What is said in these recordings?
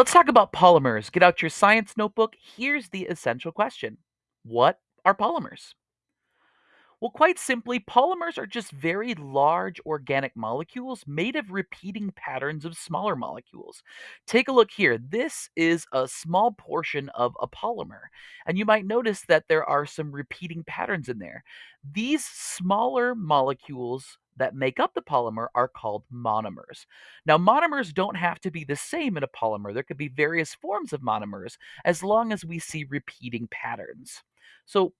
Let's talk about polymers. Get out your science notebook. Here's the essential question What are polymers? Well, quite simply, polymers are just very large organic molecules made of repeating patterns of smaller molecules. Take a look here. This is a small portion of a polymer, and you might notice that there are some repeating patterns in there. These smaller molecules that make up the polymer are called monomers. Now, monomers don't have to be the same in a polymer. There could be various forms of monomers as long as we see repeating patterns. So,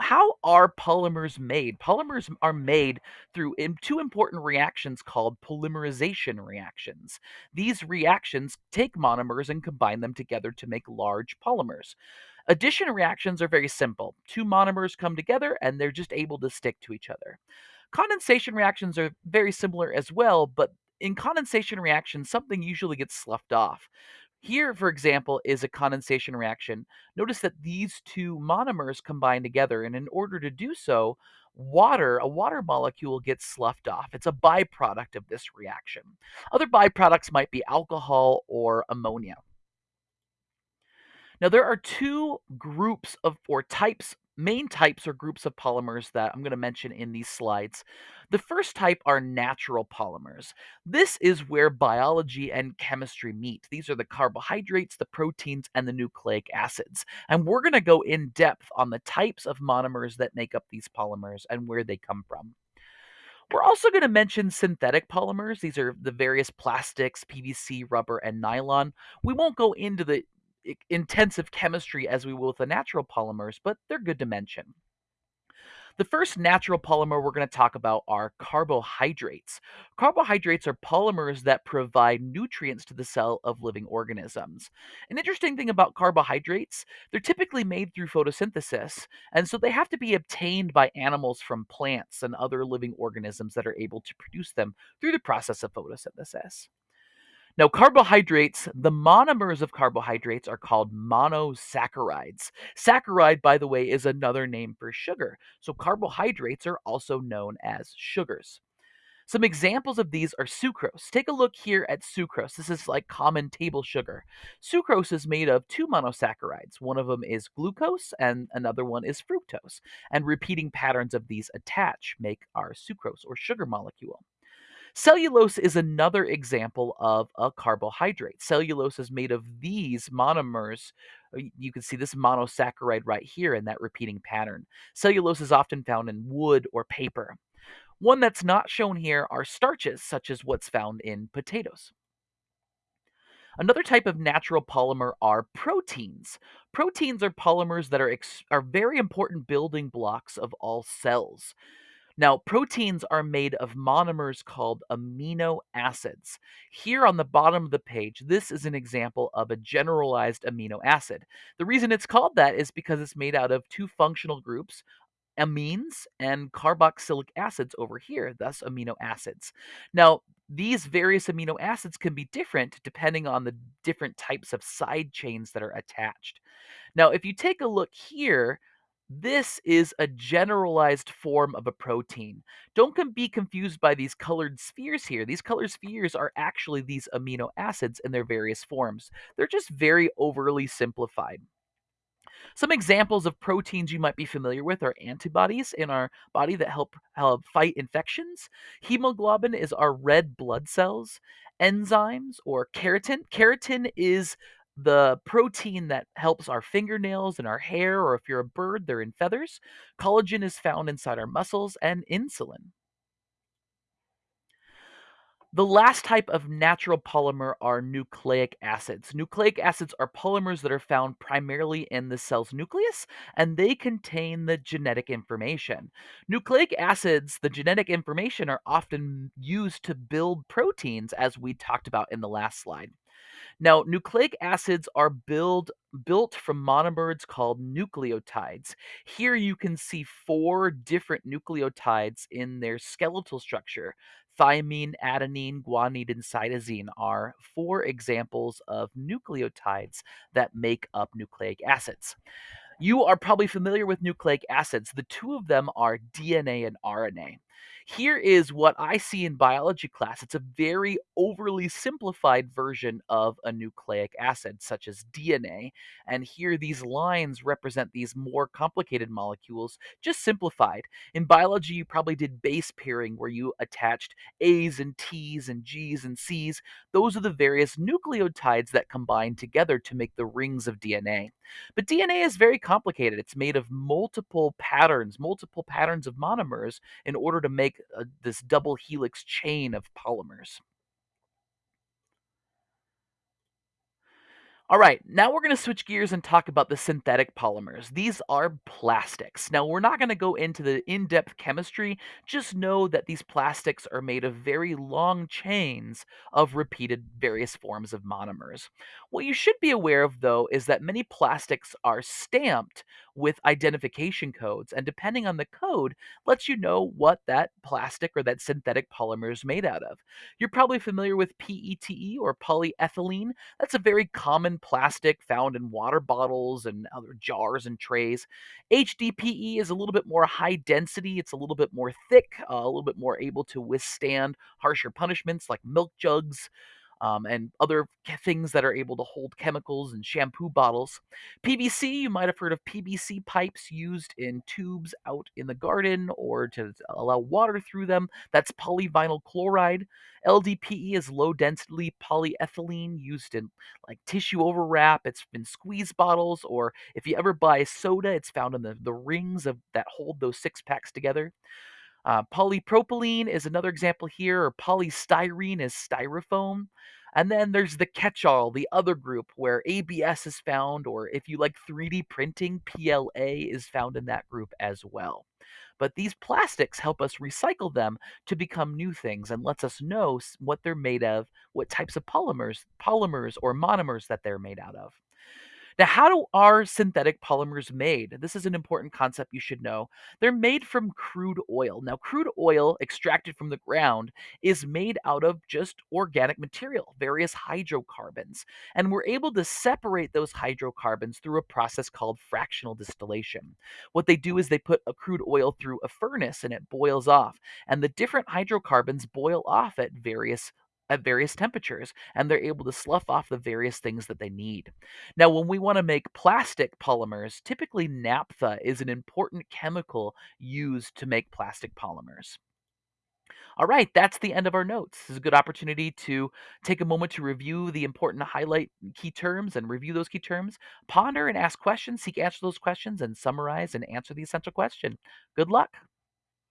how are polymers made? Polymers are made through two important reactions called polymerization reactions. These reactions take monomers and combine them together to make large polymers. Addition reactions are very simple. Two monomers come together and they're just able to stick to each other. Condensation reactions are very similar as well, but in condensation reactions, something usually gets sloughed off. Here, for example, is a condensation reaction. Notice that these two monomers combine together, and in order to do so, water, a water molecule gets sloughed off. It's a byproduct of this reaction. Other byproducts might be alcohol or ammonia. Now, there are two groups of or types, main types or groups of polymers that I'm going to mention in these slides. The first type are natural polymers. This is where biology and chemistry meet. These are the carbohydrates, the proteins, and the nucleic acids. And we're going to go in depth on the types of monomers that make up these polymers and where they come from. We're also going to mention synthetic polymers. These are the various plastics, PVC, rubber, and nylon. We won't go into the intensive chemistry as we will with the natural polymers, but they're good to mention. The first natural polymer we're going to talk about are carbohydrates. Carbohydrates are polymers that provide nutrients to the cell of living organisms. An interesting thing about carbohydrates, they're typically made through photosynthesis, and so they have to be obtained by animals from plants and other living organisms that are able to produce them through the process of photosynthesis. Now, carbohydrates, the monomers of carbohydrates are called monosaccharides. Saccharide, by the way, is another name for sugar. So, carbohydrates are also known as sugars. Some examples of these are sucrose. Take a look here at sucrose. This is like common table sugar. Sucrose is made of two monosaccharides. One of them is glucose and another one is fructose. And repeating patterns of these attach make our sucrose or sugar molecule. Cellulose is another example of a carbohydrate. Cellulose is made of these monomers. Uh, You can see this monosaccharide right here in that repeating pattern. Cellulose is often found in wood or paper. One that's not shown here are starches, such as what's found in potatoes. Another type of natural polymer are proteins. Proteins are polymers that are, are very important building blocks of all cells. Now, proteins are made of monomers called amino acids. Here on the bottom of the page, this is an example of a generalized amino acid. The reason it's called that is because it's made out of two functional groups, amines and carboxylic acids over here, thus amino acids. Now, these various amino acids can be different depending on the different types of side chains that are attached. Now, if you take a look here, this is a generalized form of a protein. Don't be confused by these colored spheres here. These colored spheres are actually these amino acids in their various forms. They're just very overly simplified. Some examples of proteins you might be familiar with are antibodies in our body that help, help fight infections. Hemoglobin is our red blood cells. Enzymes or keratin. Keratin is the protein that helps our fingernails and our hair, or if you're a bird, they're in feathers. Collagen is found inside our muscles, and insulin. The last type of natural polymer are nucleic acids. Nucleic acids are polymers that are found primarily in the cell's nucleus and they contain the genetic information. Nucleic acids, the genetic information, are often used to build proteins, as we talked about in the last slide. Now, nucleic acids are build, built from monomers called nucleotides. Here you can see four different nucleotides in their skeletal structure. Thymine, adenine, guanine, and cytosine are four examples of nucleotides that make up nucleic acids. You are probably familiar with nucleic acids. The two of them are DNA and RNA. Here is what I see in biology class. It's a very overly simplified version of a nucleic acid, such as DNA. And here, these lines represent these more complicated molecules, just simplified. In biology, you probably did base pairing, where you attached A's and T's and G's and C's. Those are the various nucleotides that combine together to make the rings of DNA. But DNA is very complicated. It's made of multiple patterns, multiple patterns of monomers in order to make uh, this double helix chain of polymers. All right, now we're going to switch gears and talk about the synthetic polymers. These are plastics. Now, we're not going to go into the in depth chemistry, just know that these plastics are made of very long chains of repeated various forms of monomers. What you should be aware of, though, is that many plastics are stamped with identification codes, and depending on the code, lets you know what that plastic or that synthetic polymer is made out of. You're probably familiar with PETE or polyethylene. That's a very common plastic found in water bottles and other jars and trays. HDPE is a little bit more high density, it's a little bit more thick, uh, a little bit more able to withstand harsher punishments like milk jugs um, and other things that are able to hold chemicals and shampoo bottles. PVC, you might have heard of PVC pipes used in tubes out in the garden or to allow water through them. That's polyvinyl chloride. LDPE is low density polyethylene used in like tissue overwrap. It's in squeeze bottles, or if you ever buy soda, it's found in the, the rings of that hold those six packs together. Uh, polypropylene is another example here, or polystyrene is styrofoam. And then there's the catch all, the other group where ABS is found, or if you like 3D printing, PLA is found in that group as well. But these plastics help us recycle them to become new things and lets us know what they're made of, what types of polymers, polymers or monomers that they're made out of. Now, how do are synthetic polymers made? This is an important concept you should know. They're made from crude oil. Now, crude oil extracted from the ground is made out of just organic material, various hydrocarbons. And we're able to separate those hydrocarbons through a process called fractional distillation. What they do is they put a crude oil through a furnace and it boils off. And the different hydrocarbons boil off at various at various temperatures and they're able to slough off the various things that they need. Now, when we want to make plastic polymers, typically naphtha is an important chemical used to make plastic polymers. All right, that's the end of our notes. This is a good opportunity to take a moment to review the important highlight key terms and review those key terms, ponder and ask questions, seek answer those questions, and summarize and answer the essential question. Good luck.